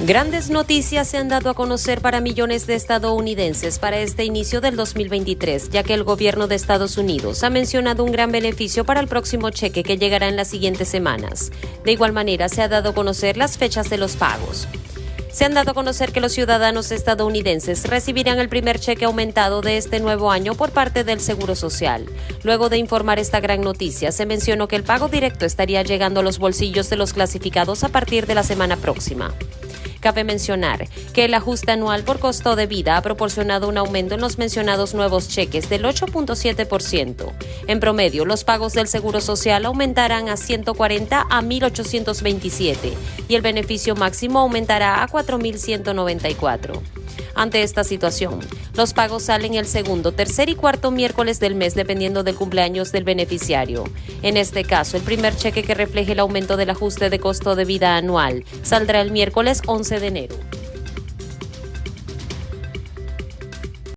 Grandes noticias se han dado a conocer para millones de estadounidenses para este inicio del 2023, ya que el gobierno de Estados Unidos ha mencionado un gran beneficio para el próximo cheque que llegará en las siguientes semanas. De igual manera, se ha dado a conocer las fechas de los pagos. Se han dado a conocer que los ciudadanos estadounidenses recibirán el primer cheque aumentado de este nuevo año por parte del Seguro Social. Luego de informar esta gran noticia, se mencionó que el pago directo estaría llegando a los bolsillos de los clasificados a partir de la semana próxima. Cabe mencionar que el ajuste anual por costo de vida ha proporcionado un aumento en los mencionados nuevos cheques del 8.7%. En promedio, los pagos del Seguro Social aumentarán a 140 a 1.827 y el beneficio máximo aumentará a 4.194. Ante esta situación, los pagos salen el segundo, tercer y cuarto miércoles del mes dependiendo del cumpleaños del beneficiario. En este caso, el primer cheque que refleje el aumento del ajuste de costo de vida anual saldrá el miércoles 11 de enero.